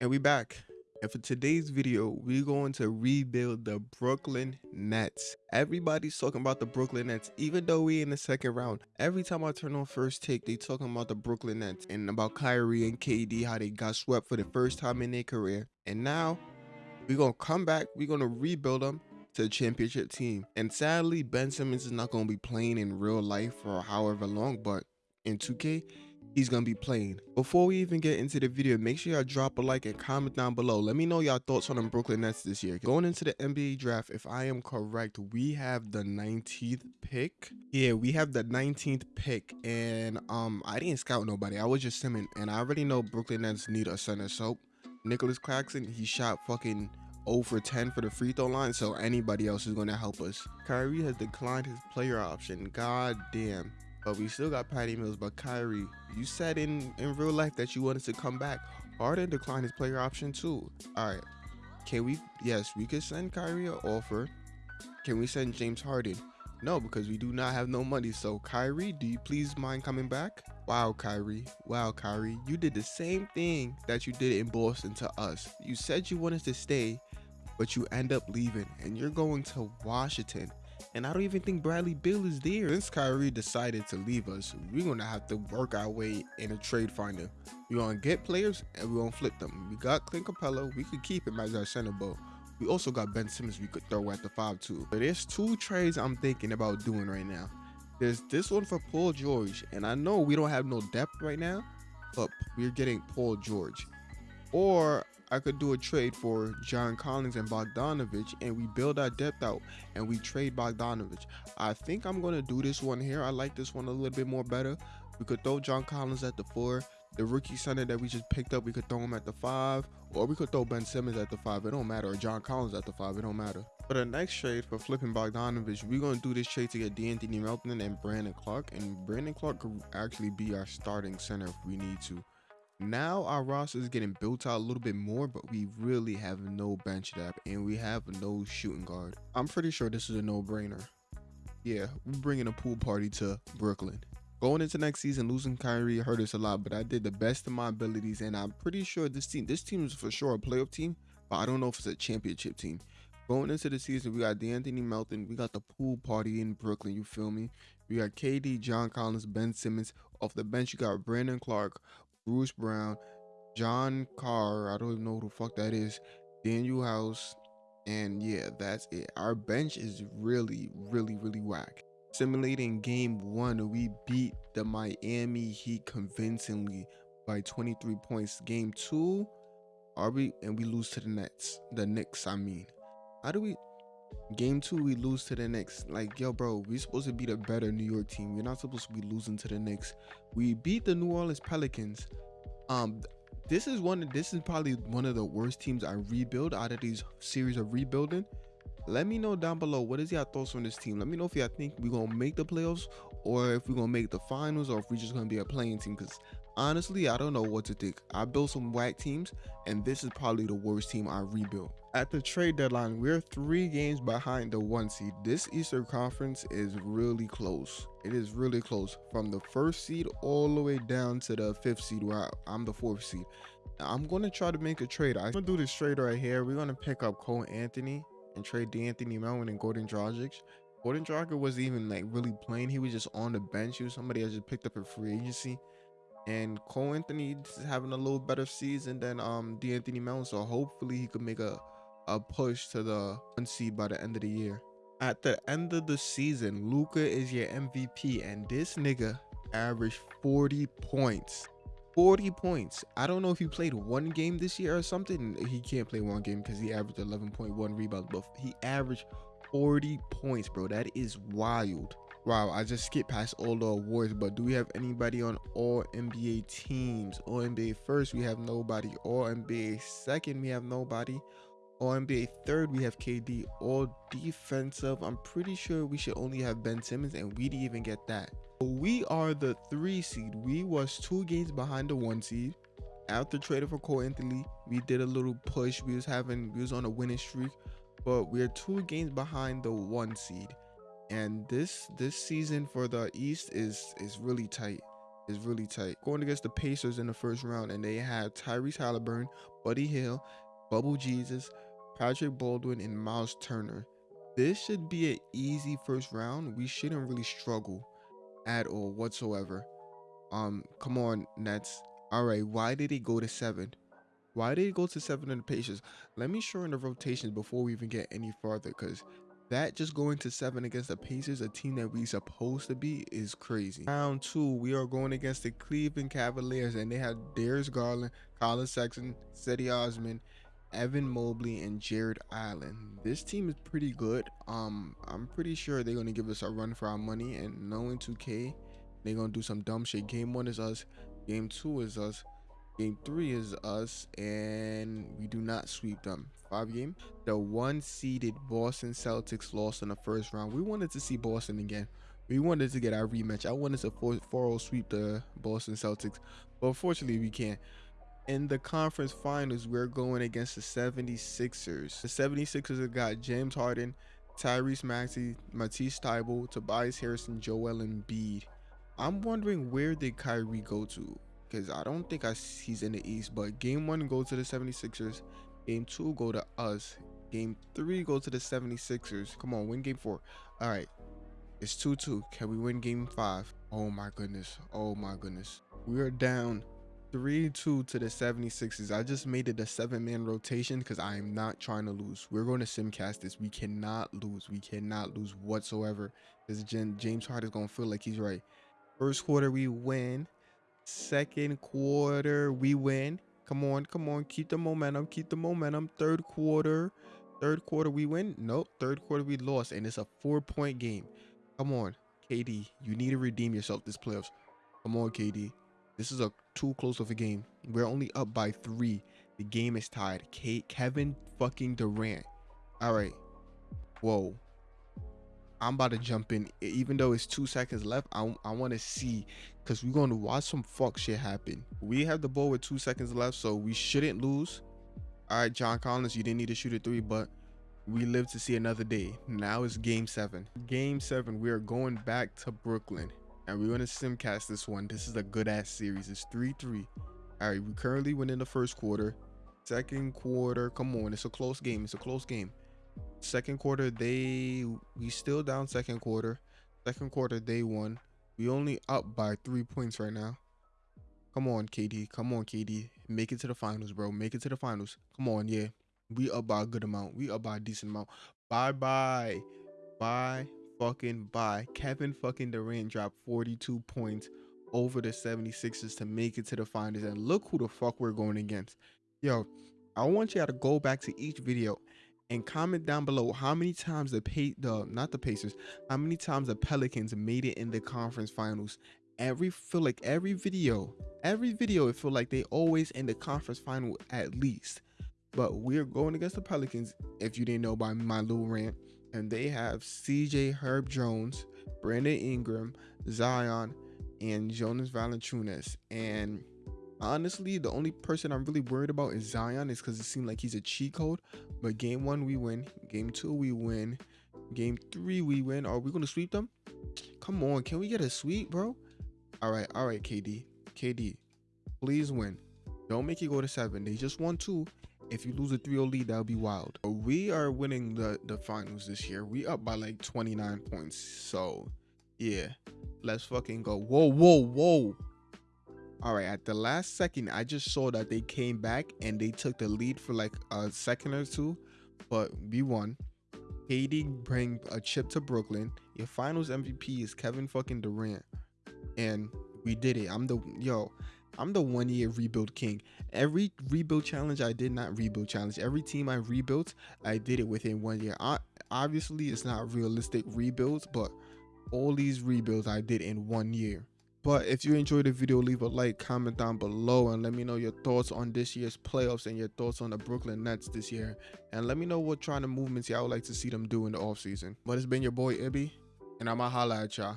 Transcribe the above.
And we back. And for today's video, we're going to rebuild the Brooklyn Nets. Everybody's talking about the Brooklyn Nets, even though we in the second round. Every time I turn on first take, they talking about the Brooklyn Nets and about Kyrie and KD, how they got swept for the first time in their career. And now we're going to come back. We're going to rebuild them to the championship team. And sadly, Ben Simmons is not going to be playing in real life for however long, but in 2K, he's gonna be playing. Before we even get into the video, make sure y'all drop a like and comment down below. Let me know y'all thoughts on the Brooklyn Nets this year. Going into the NBA draft, if I am correct, we have the 19th pick. Yeah, we have the 19th pick, and um, I didn't scout nobody. I was just simming, and I already know Brooklyn Nets need a center. So Nicolas Claxton, he shot fucking 0 for 10 for the free throw line, so anybody else is going to help us. Kyrie has declined his player option. God damn. But we still got Patty Mills. But Kyrie, you said in, in real life that you wanted to come back. Harden declined his player option too. All right. Can we? Yes, we could send Kyrie an offer. Can we send James Harden? No, because we do not have no money. So Kyrie, do you please mind coming back? Wow, Kyrie. Wow, Kyrie. You did the same thing that you did in Boston to us. You said you wanted to stay, but you end up leaving and you're going to Washington. And I don't even think Bradley Beal is there. Since Kyrie decided to leave us, we're gonna have to work our way in a trade finder. We're gonna get players and we're gonna flip them. We got Clint Capela, we could keep him as our center, but we also got Ben Simmons we could throw at the 5 too. But there's two trades I'm thinking about doing right now. There's this one for Paul George, and I know we don't have no depth right now, but we're getting Paul George. Or I could do a trade for John Collins and Bogdanovich and we build our depth out and we trade Bogdanovich. I think I'm going to do this one here. I like this one a little bit more better. We could throw John Collins at the four. The rookie center that we just picked up, we could throw him at the five. Or we could throw Ben Simmons at the five. It don't matter. Or John Collins at the five. It don't matter. For the next trade for flipping Bogdanovich, we're going to do this trade to get De'Anthony Melton and Brandon Clarke, And Brandon Clarke could actually be our starting center if we need to. Now our roster is getting built out a little bit more, but we really have no bench depth and we have no shooting guard. I'm pretty sure this is a no-brainer. Yeah, we're bringing a pool party to Brooklyn. Going into next season, losing Kyrie hurt us a lot, but I did the best of my abilities, and I'm pretty sure this team, this team is for sure a playoff team, but I don't know if it's a championship team. Going into the season, we got De'Anthony Melton, we got the pool party in Brooklyn, you feel me? We got KD, John Collins, Ben Simmons. Off the bench, you got Brandon Clarke, Bruce Brown, John Carr, I don't even know who the fuck that is, Danuel House, and yeah, that's it. Our bench is really, really, really whack. Simulating game one, we beat the Miami Heat convincingly by 23 points. Game two, are we and we lose to the Nets, the Knicks, I mean. How do we game two we lose to the Knicks? Like, yo, bro, we're supposed to be the better New York team. We're not supposed to be losing to the Knicks. We beat the New Orleans Pelicans um, this is one. This is probably one of the worst teams I rebuild out of these series of rebuilding. Let me know down below what is your thoughts on this team. Let me know if y'all think we're gonna make the playoffs or if we're gonna make the finals or if we're just gonna be a playing team. Because honestly, I don't know what to think. I built some whack teams, and this is probably the worst team I rebuilt. At the trade deadline, we're three games behind the one seed. This Eastern Conference is really close. It is really close from the first seed all the way down to the fifth seed where I'm the fourth seed. I'm going to try to make a trade. I'm going to do this trade right here. We're going to pick up Cole Anthony and trade De'Anthony Melton and Goran Dragic. Goran Dragic wasn't even like really playing. He was just on the bench. He was somebody I just picked up a free agency and Cole Anthony is having a little better season than um De'Anthony Melton, so hopefully he could make a a push to the one seed by the end of the year. At the end of the season, Luka is your MVP, and this nigga averaged 40 points. 40 points. I don't know if he played one game this year or something. He can't play one game because he averaged 11.1 rebounds, but he averaged 40 points, bro. That is wild. Wow, I just skipped past all the awards, but do we have anybody on all NBA teams? All NBA first, we have nobody. All NBA second, we have nobody. All NBA third, we have KD. All defensive, I'm pretty sure we should only have Ben Simmons, and we didn't even get that. We are the three seed. We was two games behind the one seed. After trading for Cole Anthony, we did a little push. We was having, we was on a winning streak, but we're two games behind the one seed and this this season for the East is is really tight. is really tight. Going against the Pacers in the first round, and they have Tyrese Haliburton, Buddy Hield, Bubble Jesus, Patrick Baldwin, and Miles Turner. This should be an easy first round. We shouldn't really struggle at all whatsoever. Um, come on, Nets. All right, why did it go to seven? Why did it go to seven in the Pacers? Let me show in the rotations before we even get any farther, because that just going to seven against the Pacers, a team that we supposed to be, is crazy. Round two, we are going against the Cleveland Cavaliers, and they have Darius Garland, Collin Sexton, Cedi Osman, Evan Mobley, and Jarrett Allen. This team is pretty good. Um, I'm pretty sure they're gonna give us a run for our money, and knowing 2K, they're gonna do some dumb shit. Game one is us, game two is us, game three is us, and we do not sweep them five game. The one seeded Boston Celtics lost in the first round. We wanted to see Boston again. We wanted to get our rematch. I wanted to 4-0 sweep the Boston Celtics, but unfortunately we can't. In the conference finals, we're going against the 76ers. The 76ers have got James Harden, Tyrese Maxey, Matisse Thybulle, Tobias Harrison, Joel Embiid. I'm wondering where did Kyrie go to? Because I don't think I, he's in the East. But game one, go to the 76ers. Game two, go to us. Game three, go to the 76ers. Come on, win game four. All right. It's 2 2. Can we win game five? Oh my goodness. Oh my goodness. We are down 3 2 to the 76ers. I just made it a seven man rotation because I am not trying to lose. We're going to simcast this. We cannot lose. We cannot lose whatsoever. This James Harden is going to feel like he's right. First quarter, we win. Second quarter, we win. Come on, come on. Keep the momentum. Keep the momentum. Third quarter. Third quarter we win. Nope. Third quarter we lost. And it's a four point game. Come on. KD. You need to redeem yourself this playoffs. Come on, KD. This is a too close of a game. We're only up by three. The game is tied. K Kevin fucking Durant. All right. Whoa. I'm about to jump in. Even though it's two seconds left, I, I want to see because we're going to watch some fuck shit happen. We have the ball with two seconds left, so we shouldn't lose. All right, John Collins, you didn't need to shoot a three, but we live to see another day. Now it's game seven. Game seven, we are going back to Brooklyn and we're going to simcast this one. This is a good ass series. It's 3 3. All right, we currently win in the first quarter. Second quarter, come on, it's a close game. It's a close game. Second quarter, they we still down second quarter. Second quarter, they won. We only up by three points right now. Come on, KD. Come on, KD. Make it to the finals, bro. Make it to the finals. Come on, yeah. We up by a good amount. We up by a decent amount. Bye bye. Bye fucking bye. Kevin fucking Durant dropped 42 points over the 76ers to make it to the finals. And look who the fuck we're going against. Yo, I want y'all to go back to each video and comment down below how many times the pay the not the Pacers, how many times the Pelicans made it in the conference finals. Every feel like every video, every video, it feel like they always in the conference final at least. But we're going against the Pelicans, if you didn't know by my little rant. And they have CJ Herb Jones, Brandon Ingram, Zion, and Jonas Valanciunas. And honestly, the only person I'm really worried about is Zion, is because it seemed like he's a cheat code. But game one, we win. Game two, we win. Game three, we win. Are we gonna sweep them? Come on, can we get a sweep, bro? All right, all right, KD. KD, please win. Don't make it go to seven. They just won two. If you lose a 3-0 lead, that would be wild. We are winning the, the finals this year. We up by like 29 points. So, yeah. Let's fucking go. Whoa, whoa, whoa. All right, at the last second, I just saw that they came back and they took the lead for like a second or two, but we won. KD bring a chip to Brooklyn. Your finals MVP is Kevin fucking Durant. And we did it. I'm the yo, I'm the one year rebuild king. Every rebuild challenge I did not rebuild challenge. Every team I rebuilt, I did it within one year. I, obviously, it's not realistic rebuilds, but all these rebuilds I did in one year. But if you enjoyed the video, leave a like, comment down below, and let me know your thoughts on this year's playoffs and your thoughts on the Brooklyn Nets this year. And let me know what trying to movements y'all would like to see them do in the offseason. But it's been your boy Ibby, and I'ma holla at y'all.